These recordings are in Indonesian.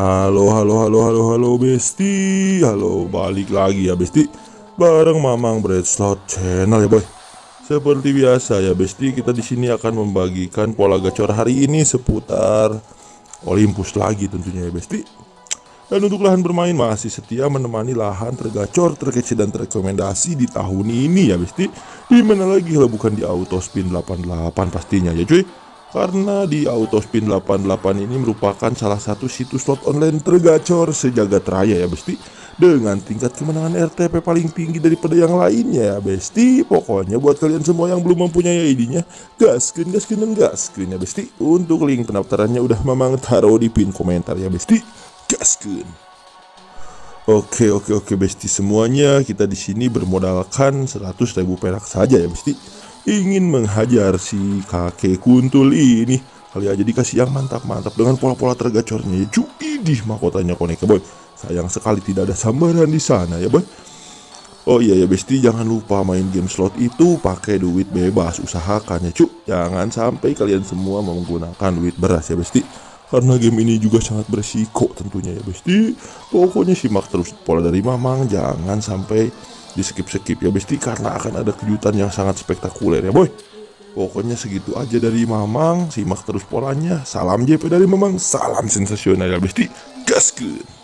Halo, halo, halo, halo, halo, Besti. Halo, balik lagi ya, Besti. Bareng Mamang Bread Slot Channel ya, boy. Seperti biasa ya, Besti, kita di sini akan membagikan pola gacor hari ini seputar Olympus lagi tentunya ya, Besti. Dan untuk lahan bermain masih setia menemani lahan tergacor, terkece dan terrekomendasi di tahun ini ya, Besti. Di mana lagi kalau bukan di Autospin 88 pastinya ya, cuy. Karena di Autospin 88 ini merupakan salah satu situs slot online tergacor sejagat raya ya Besti. Dengan tingkat kemenangan RTP paling tinggi daripada yang lainnya ya Besti. Pokoknya buat kalian semua yang belum mempunyai ID-nya Gaskin, gaskin, dan gaskin ya Besti. Untuk link pendaftarannya udah memang taruh di pin komentar ya Besti. Gaskin Oke oke oke Besti. Semuanya kita di sini bermodalkan 100 ribu perak saja ya Besti ingin menghajar si kakek kuntul ini. Kali aja dikasih yang mantap-mantap dengan pola-pola tergacornya. Ya cuy di mahkotanya koneka boy. Sayang sekali tidak ada sambaran di sana ya boy. Oh iya ya besti jangan lupa main game slot itu. Pakai duit bebas usahakan ya jangan sampai kalian semua menggunakan duit beras ya besti karena game ini juga sangat berisiko tentunya ya besti pokoknya simak terus pola dari mamang jangan sampai di skip-skip ya besti karena akan ada kejutan yang sangat spektakuler ya boy Pokoknya segitu aja dari Mamang, simak terus polanya. Salam JP dari Mamang, salam sensasional ya besti. Gaskeun.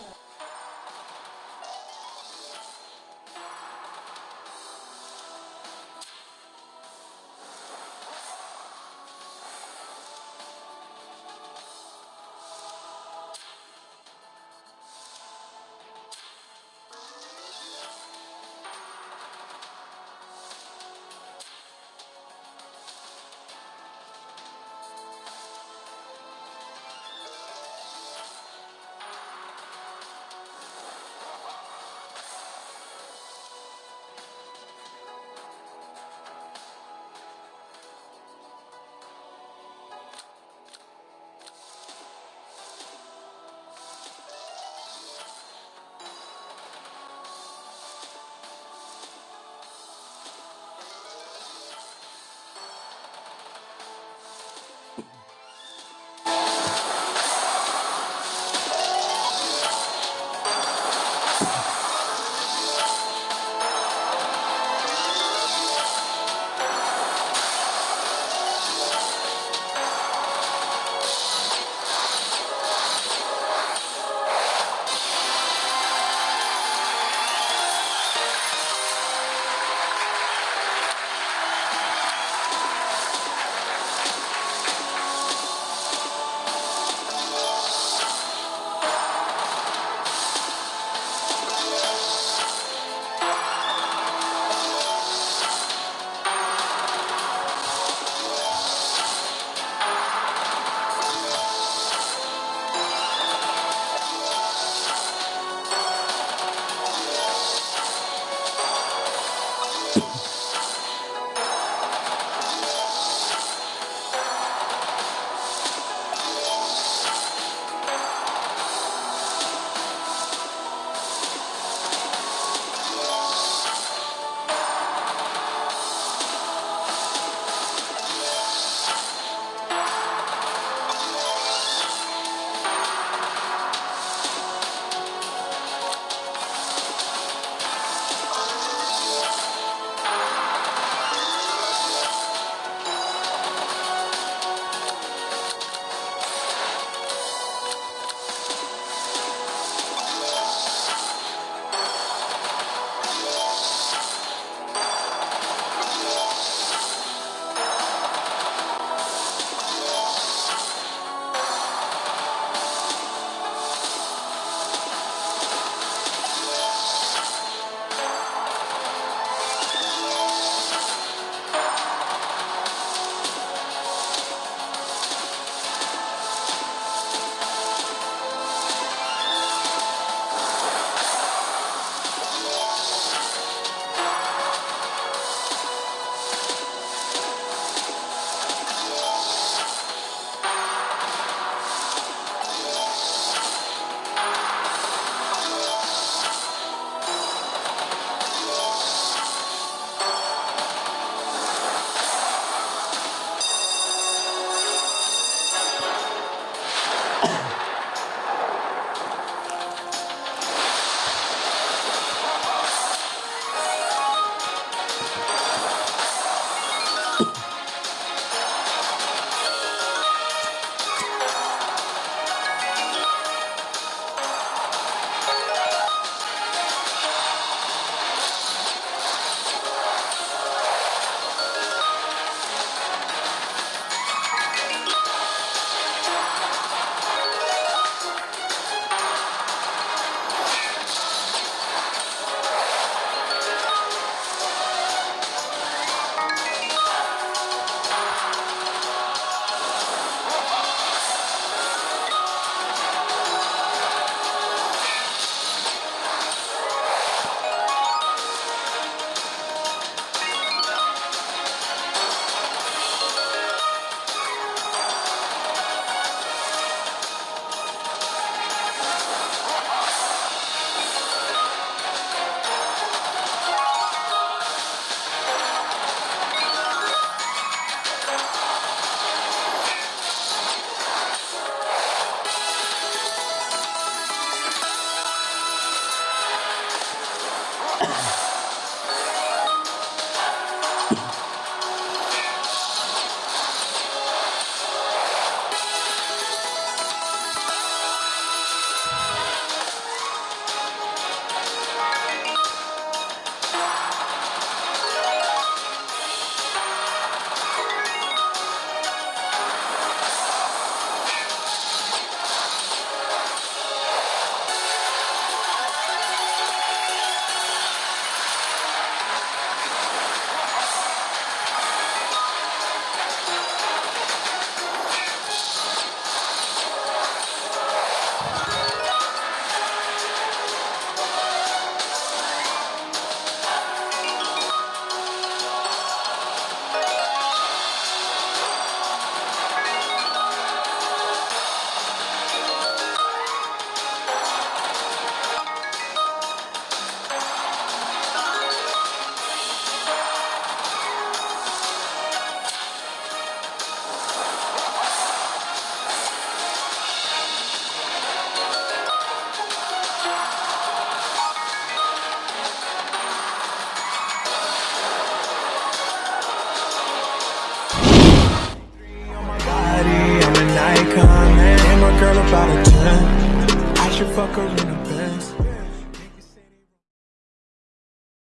should fuck her in the bed.